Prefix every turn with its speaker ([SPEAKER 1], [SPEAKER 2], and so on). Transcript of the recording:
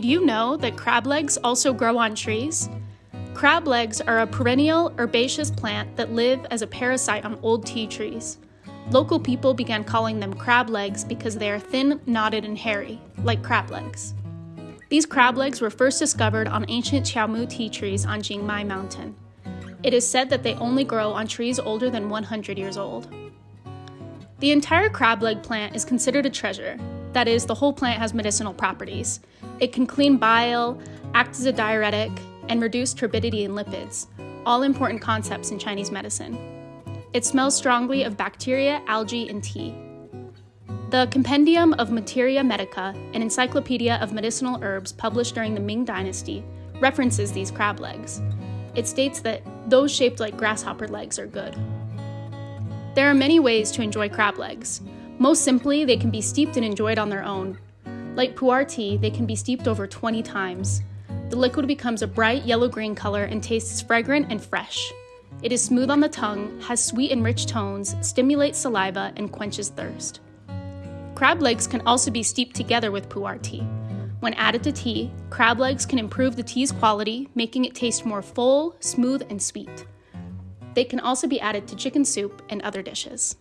[SPEAKER 1] Did you know that crab legs also grow on trees? Crab legs are a perennial herbaceous plant that live as a parasite on old tea trees. Local people began calling them crab legs because they are thin, knotted, and hairy, like crab legs. These crab legs were first discovered on ancient Qiaomu tea trees on Jingmai Mountain. It is said that they only grow on trees older than 100 years old. The entire crab leg plant is considered a treasure. That is, the whole plant has medicinal properties. It can clean bile, act as a diuretic, and reduce turbidity in lipids, all important concepts in Chinese medicine. It smells strongly of bacteria, algae, and tea. The Compendium of Materia Medica, an encyclopedia of medicinal herbs published during the Ming Dynasty, references these crab legs. It states that those shaped like grasshopper legs are good. There are many ways to enjoy crab legs. Most simply, they can be steeped and enjoyed on their own, like pu'er tea, they can be steeped over 20 times. The liquid becomes a bright yellow-green color and tastes fragrant and fresh. It is smooth on the tongue, has sweet and rich tones, stimulates saliva, and quenches thirst. Crab legs can also be steeped together with pu'er tea. When added to tea, crab legs can improve the tea's quality, making it taste more full, smooth, and sweet. They can also be added to chicken soup and other dishes.